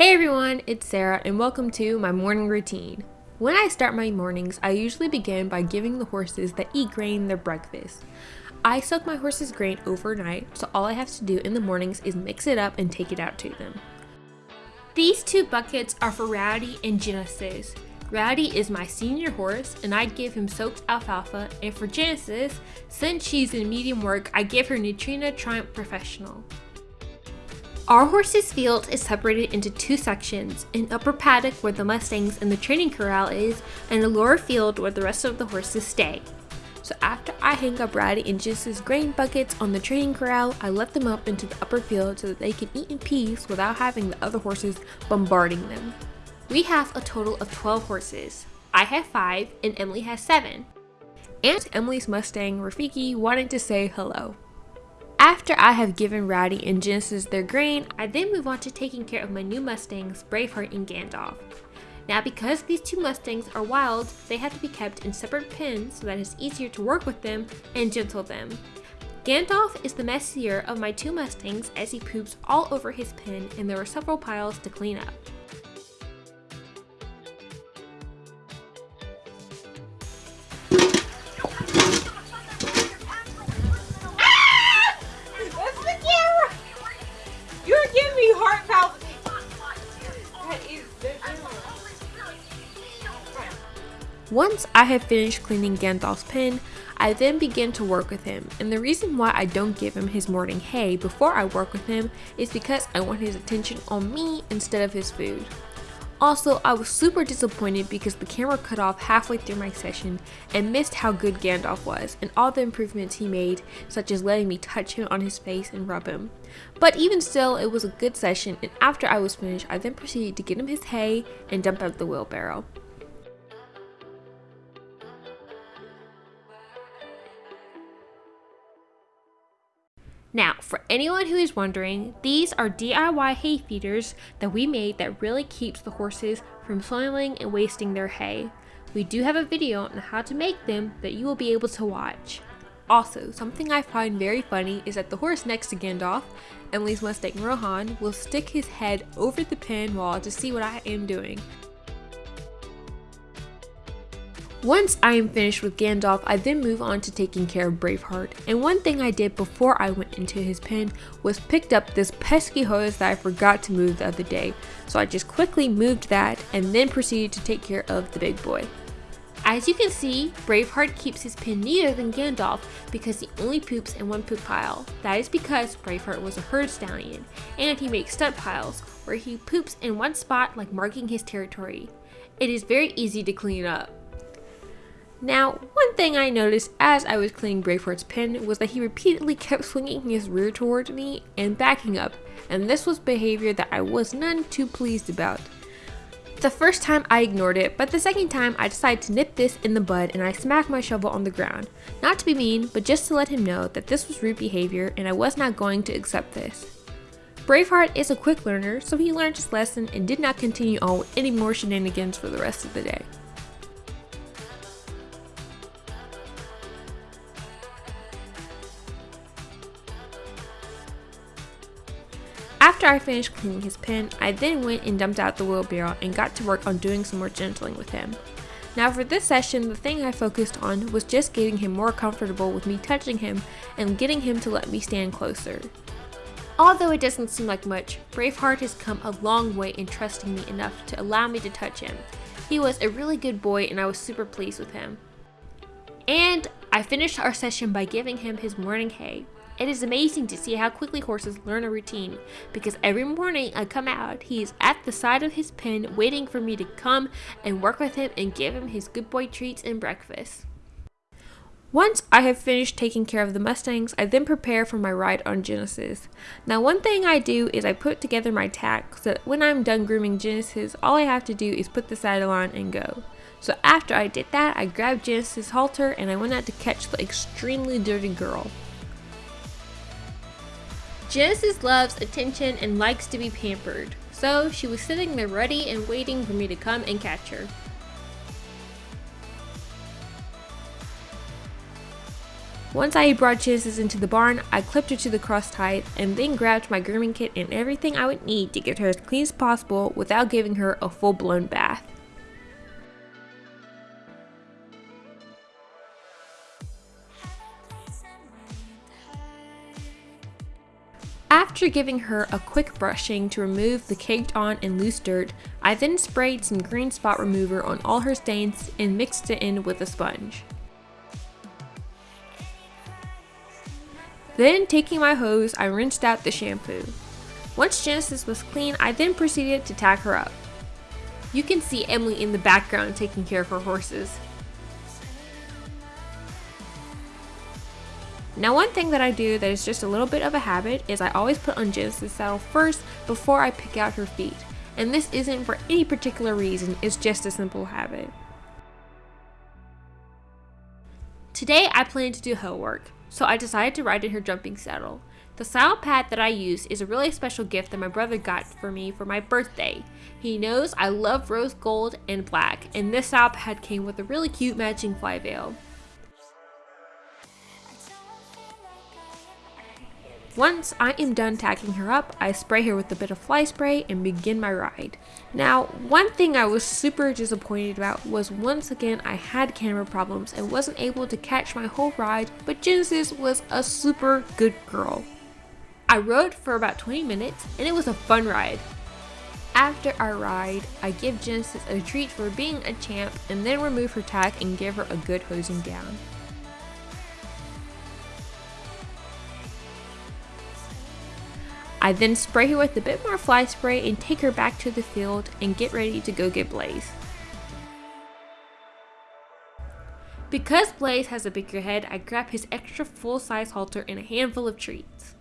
Hey everyone, it's Sarah and welcome to my morning routine. When I start my mornings, I usually begin by giving the horses that eat grain their breakfast. I soak my horses' grain overnight, so all I have to do in the mornings is mix it up and take it out to them. These two buckets are for Rowdy and Genesis. Rowdy is my senior horse and I give him soaked alfalfa and for Genesis, since she's in medium work, I give her Nutrena Triumph Professional. Our horse's field is separated into two sections, an upper paddock where the Mustangs and the training corral is, and a lower field where the rest of the horses stay. So after I hang up Rowdy and Genesis grain buckets on the training corral, I let them up into the upper field so that they can eat in peace without having the other horses bombarding them. We have a total of 12 horses. I have 5 and Emily has 7. Aunt Emily's Mustang, Rafiki, wanted to say hello. After I have given Rowdy and Genesis their grain, I then move on to taking care of my new Mustangs, Braveheart and Gandalf. Now because these two Mustangs are wild, they have to be kept in separate pens so that it's easier to work with them and gentle them. Gandalf is the messier of my two Mustangs as he poops all over his pen and there are several piles to clean up. Once I have finished cleaning Gandalf's pen, I then begin to work with him, and the reason why I don't give him his morning hay before I work with him is because I want his attention on me instead of his food. Also, I was super disappointed because the camera cut off halfway through my session and missed how good Gandalf was and all the improvements he made, such as letting me touch him on his face and rub him. But even still, it was a good session and after I was finished, I then proceeded to get him his hay and dump out the wheelbarrow. Now, for anyone who is wondering, these are DIY hay feeders that we made that really keeps the horses from soiling and wasting their hay. We do have a video on how to make them that you will be able to watch. Also, something I find very funny is that the horse next to Gandalf, Emily's Mustang Rohan, will stick his head over the pen wall to see what I am doing. Once I am finished with Gandalf, I then move on to taking care of Braveheart. And one thing I did before I went into his pen was picked up this pesky hose that I forgot to move the other day. So I just quickly moved that and then proceeded to take care of the big boy. As you can see, Braveheart keeps his pen neater than Gandalf because he only poops in one poop pile. That is because Braveheart was a herd stallion, and he makes stud piles, where he poops in one spot like marking his territory. It is very easy to clean up. Now, one thing I noticed as I was cleaning Braveheart's pen was that he repeatedly kept swinging his rear towards me and backing up, and this was behavior that I was none too pleased about. The first time I ignored it, but the second time I decided to nip this in the bud and I smacked my shovel on the ground. Not to be mean, but just to let him know that this was rude behavior and I was not going to accept this. Braveheart is a quick learner, so he learned his lesson and did not continue on with any more shenanigans for the rest of the day. After I finished cleaning his pen, I then went and dumped out the wheelbarrow and got to work on doing some more gentling with him. Now for this session, the thing I focused on was just getting him more comfortable with me touching him and getting him to let me stand closer. Although it doesn't seem like much, Braveheart has come a long way in trusting me enough to allow me to touch him. He was a really good boy and I was super pleased with him. And I finished our session by giving him his morning hay. It is amazing to see how quickly horses learn a routine because every morning I come out, he is at the side of his pen waiting for me to come and work with him and give him his good boy treats and breakfast. Once I have finished taking care of the Mustangs, I then prepare for my ride on Genesis. Now one thing I do is I put together my tack so that when I'm done grooming Genesis, all I have to do is put the saddle on and go. So after I did that, I grabbed Genesis' halter and I went out to catch the extremely dirty girl. Genesis loves attention and likes to be pampered, so she was sitting there ready and waiting for me to come and catch her. Once I brought Genesis into the barn, I clipped her to the cross tie and then grabbed my grooming kit and everything I would need to get her as clean as possible without giving her a full blown bath. After giving her a quick brushing to remove the caked on and loose dirt, I then sprayed some green spot remover on all her stains and mixed it in with a sponge. Then taking my hose, I rinsed out the shampoo. Once Genesis was clean, I then proceeded to tack her up. You can see Emily in the background taking care of her horses. Now one thing that I do that is just a little bit of a habit is I always put on Genesis saddle first before I pick out her feet. And this isn't for any particular reason, it's just a simple habit. Today I plan to do hoe work, so I decided to ride in her jumping saddle. The saddle pad that I use is a really special gift that my brother got for me for my birthday. He knows I love rose gold and black, and this saddle pad came with a really cute matching fly veil. Once I am done tacking her up, I spray her with a bit of fly spray and begin my ride. Now, one thing I was super disappointed about was once again I had camera problems and wasn't able to catch my whole ride, but Genesis was a super good girl. I rode for about 20 minutes and it was a fun ride. After our ride, I give Genesis a treat for being a champ and then remove her tack and give her a good hosing down. I then spray her with a bit more fly spray and take her back to the field and get ready to go get Blaze. Because Blaze has a bigger head, I grab his extra full-size halter and a handful of treats.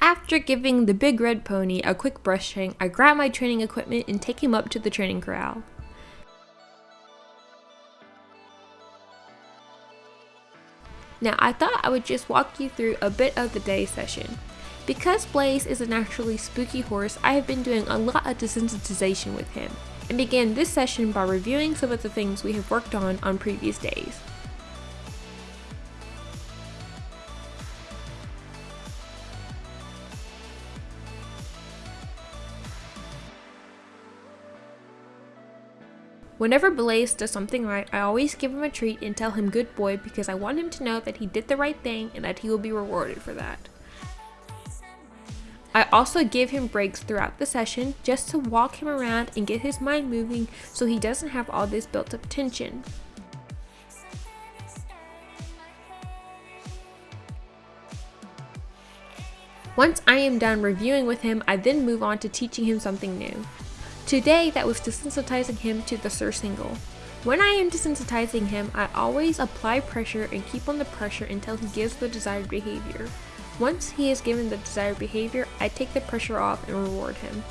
After giving the big red pony a quick brushing, I grab my training equipment and take him up to the training corral. Now I thought I would just walk you through a bit of the day session. Because Blaze is a naturally spooky horse, I have been doing a lot of desensitization with him, and began this session by reviewing some of the things we have worked on on previous days. Whenever Blaze does something right, I always give him a treat and tell him good boy because I want him to know that he did the right thing and that he will be rewarded for that. I also give him breaks throughout the session just to walk him around and get his mind moving so he doesn't have all this built up tension. Once I am done reviewing with him, I then move on to teaching him something new. Today, that was desensitizing him to the surcingle. When I am desensitizing him, I always apply pressure and keep on the pressure until he gives the desired behavior. Once he has given the desired behavior, I take the pressure off and reward him.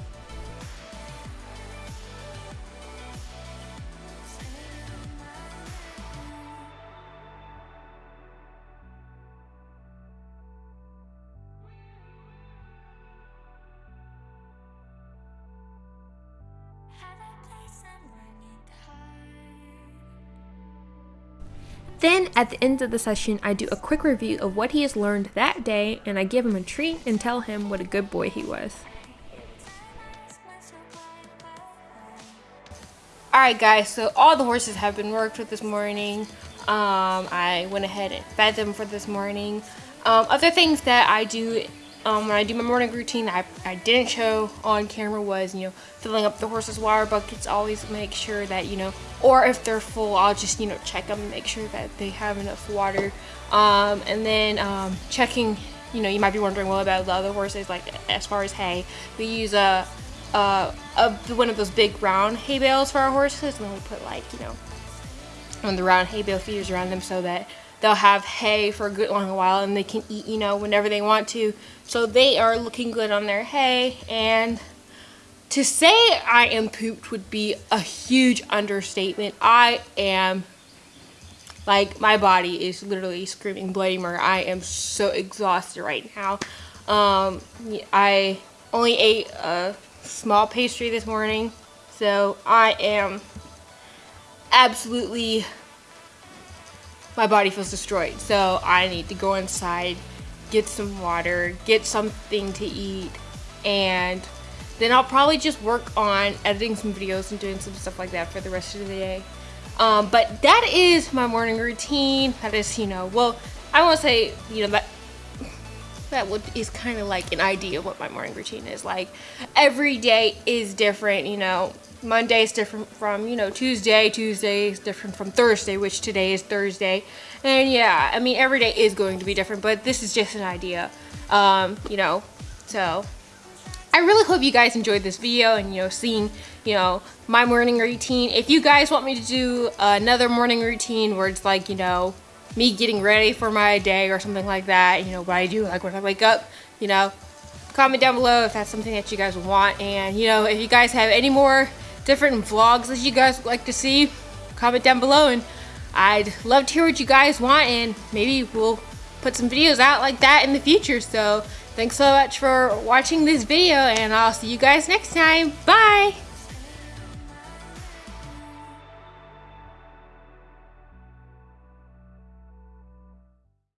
Then at the end of the session, I do a quick review of what he has learned that day and I give him a treat and tell him what a good boy he was. Alright guys, so all the horses have been worked with this morning. Um, I went ahead and fed them for this morning. Um, other things that I do um, when I do my morning routine I, I didn't show on camera was, you know, filling up the horse's water buckets. Always make sure that, you know, or if they're full, I'll just, you know, check them and make sure that they have enough water. Um, and then um, checking, you know, you might be wondering, well, about the other horses, like as far as hay, we use a, a, a one of those big round hay bales for our horses, and then we put like, you know, of the round hay bale feeders around them so that they'll have hay for a good long while and they can eat, you know, whenever they want to. So they are looking good on their hay. And to say I am pooped would be a huge understatement. I am, like, my body is literally screaming bloody murder. I am so exhausted right now. Um, I only ate a small pastry this morning. So I am absolutely, my body feels destroyed. So I need to go inside, get some water, get something to eat, and then I'll probably just work on editing some videos and doing some stuff like that for the rest of the day. Um, but that is my morning routine. That is, you know, well, I won't say, you know, that that would, is kind of like an idea of what my morning routine is like. Every day is different, you know. Monday is different from, you know, Tuesday. Tuesday is different from Thursday, which today is Thursday. And yeah, I mean, every day is going to be different, but this is just an idea, um, you know. So I really hope you guys enjoyed this video and, you know, seeing, you know, my morning routine. If you guys want me to do another morning routine where it's like, you know, me getting ready for my day or something like that, you know, what I do, like when I wake up, you know, comment down below if that's something that you guys want. And, you know, if you guys have any more different vlogs that you guys like to see, comment down below. And I'd love to hear what you guys want and maybe we'll put some videos out like that in the future. So thanks so much for watching this video and I'll see you guys next time. Bye!